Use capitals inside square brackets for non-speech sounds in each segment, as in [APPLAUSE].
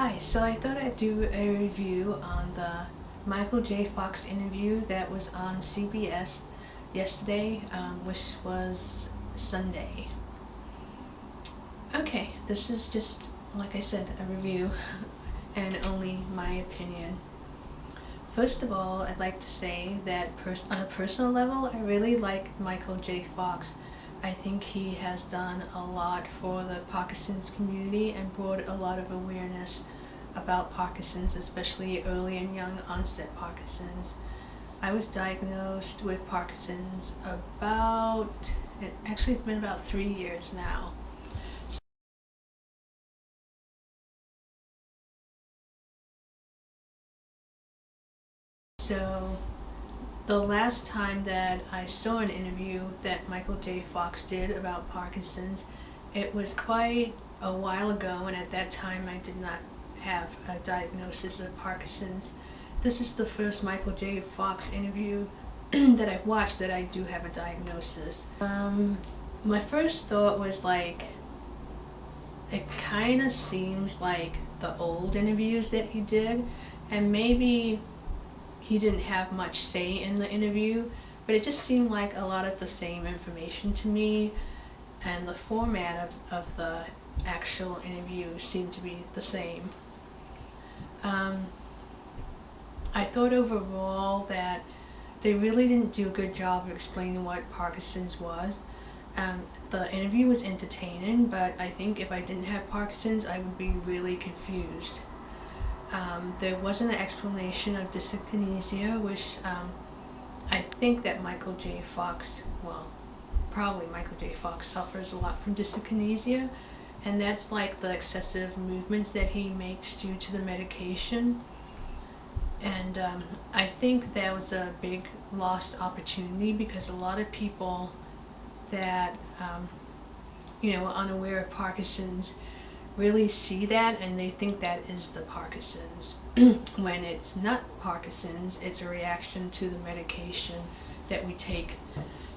Hi, so I thought I'd do a review on the Michael J. Fox interview that was on CBS yesterday, um, which was Sunday. Okay, this is just, like I said, a review [LAUGHS] and only my opinion. First of all, I'd like to say that on a personal level, I really like Michael J. Fox. I think he has done a lot for the Parkinson's community and brought a lot of awareness about Parkinson's, especially early and young onset Parkinson's. I was diagnosed with Parkinson's about, actually it's been about three years now. So the last time that I saw an interview that Michael J. Fox did about Parkinson's, it was quite a while ago and at that time I did not have a diagnosis of Parkinson's. This is the first Michael J. Fox interview [CLEARS THROAT] that I've watched that I do have a diagnosis. Um, my first thought was like, it kind of seems like the old interviews that he did and maybe he didn't have much say in the interview, but it just seemed like a lot of the same information to me and the format of, of the actual interview seemed to be the same. Um, I thought overall that they really didn't do a good job of explaining what Parkinson's was. Um, the interview was entertaining, but I think if I didn't have Parkinson's, I would be really confused. Um, there wasn't an explanation of dyskinesia, which um, I think that Michael J. Fox, well, probably Michael J. Fox suffers a lot from dyskinesia, and that's like the excessive movements that he makes due to the medication. And um, I think that was a big lost opportunity because a lot of people that, um, you know, unaware of Parkinson's really see that and they think that is the Parkinson's. [CLEARS THROAT] when it's not Parkinson's, it's a reaction to the medication that we take.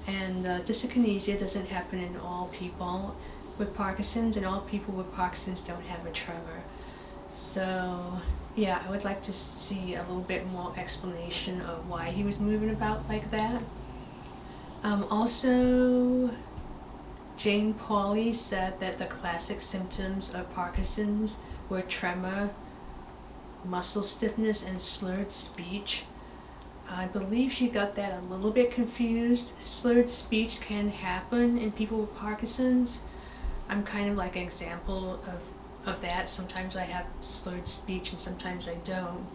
And uh, dyskinesia doesn't happen in all people with Parkinson's and all people with Parkinson's don't have a tremor. So yeah, I would like to see a little bit more explanation of why he was moving about like that. Um, also, Jane Pauley said that the classic symptoms of Parkinson's were tremor, muscle stiffness, and slurred speech. I believe she got that a little bit confused. Slurred speech can happen in people with Parkinson's. I'm kind of like an example of, of that. Sometimes I have slurred speech and sometimes I don't.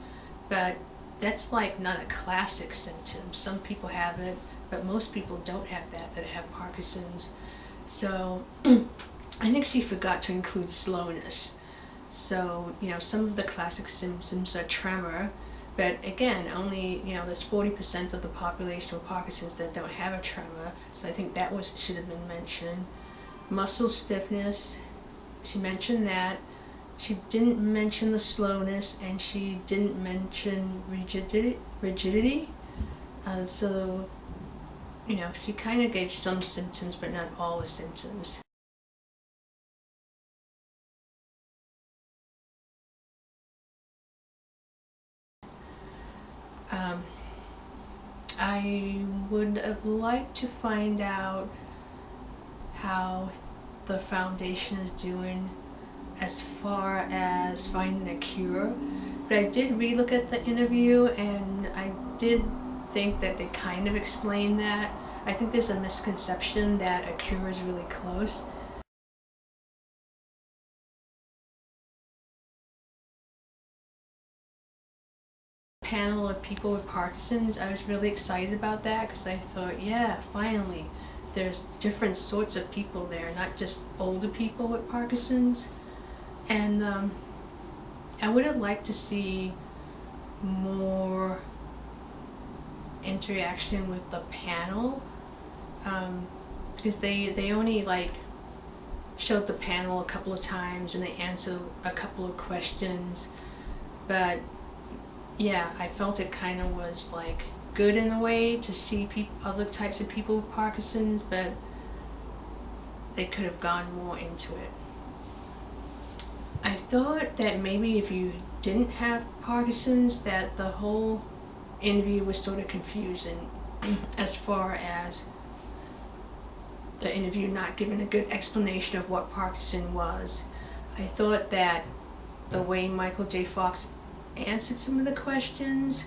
But that's like not a classic symptom. Some people have it, but most people don't have that, that have Parkinson's. So [CLEARS THROAT] I think she forgot to include slowness. So, you know, some of the classic symptoms are tremor, but again, only, you know, there's 40% of the population with Parkinson's that don't have a tremor, so I think that was should have been mentioned. Muscle stiffness, she mentioned that. She didn't mention the slowness, and she didn't mention rigidity. rigidity. Uh, so you know, she kind of gave some symptoms, but not all the symptoms. Um, I would have liked to find out how the foundation is doing as far as finding a cure. But I did relook at the interview and I did think that they kind of explain that. I think there's a misconception that a cure is really close. panel of people with Parkinson's, I was really excited about that because I thought, yeah, finally, there's different sorts of people there, not just older people with Parkinson's. And um, I would have liked to see more interaction with the panel um, because they they only like showed the panel a couple of times and they answered a couple of questions. But yeah I felt it kind of was like good in a way to see other types of people with Parkinson's but they could have gone more into it. I thought that maybe if you didn't have Parkinson's, that the whole interview was sort of confusing as far as the interview not giving a good explanation of what Parkinson was. I thought that the way Michael J. Fox answered some of the questions,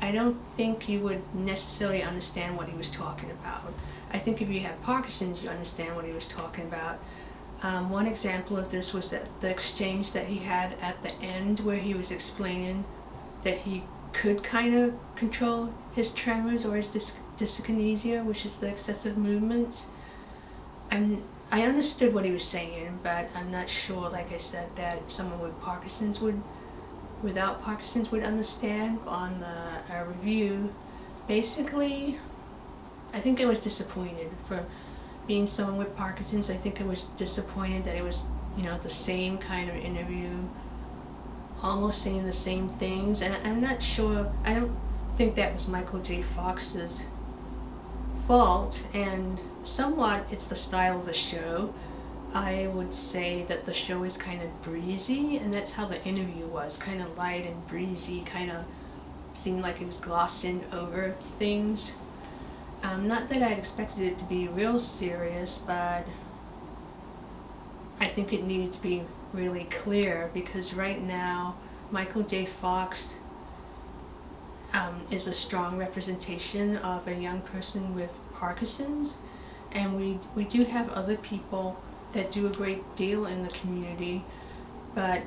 I don't think you would necessarily understand what he was talking about. I think if you have Parkinson's, you understand what he was talking about. Um, one example of this was that the exchange that he had at the end where he was explaining that he could kind of control his tremors or his dys- dyskinesia, which is the excessive movements. I'm, I understood what he was saying, but I'm not sure, like I said, that someone with Parkinson's would, without Parkinson's would understand on the uh, review. Basically, I think I was disappointed for being someone with Parkinson's. I think I was disappointed that it was, you know, the same kind of interview, almost saying the same things. And I'm not sure, I don't think that was Michael J. Fox's fault. And somewhat it's the style of the show. I would say that the show is kind of breezy, and that's how the interview was kind of light and breezy, kind of seemed like it was glossing over things. Um, not that I'd expected it to be real serious, but I think it needed to be really clear because right now Michael J. Fox um, is a strong representation of a young person with Parkinson's, and we we do have other people that do a great deal in the community, but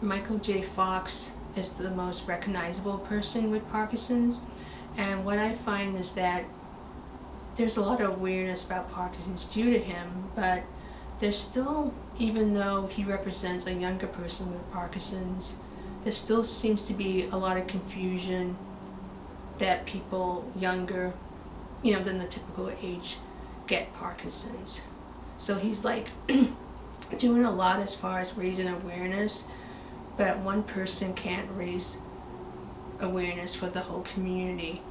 Michael J. Fox is the most recognizable person with Parkinson's. And what I find is that there's a lot of awareness about Parkinson's due to him, but there's still, even though he represents a younger person with Parkinson's, there still seems to be a lot of confusion that people younger, you know, than the typical age get Parkinson's. So he's like [CLEARS THROAT] doing a lot as far as raising awareness, but one person can't raise awareness for the whole community.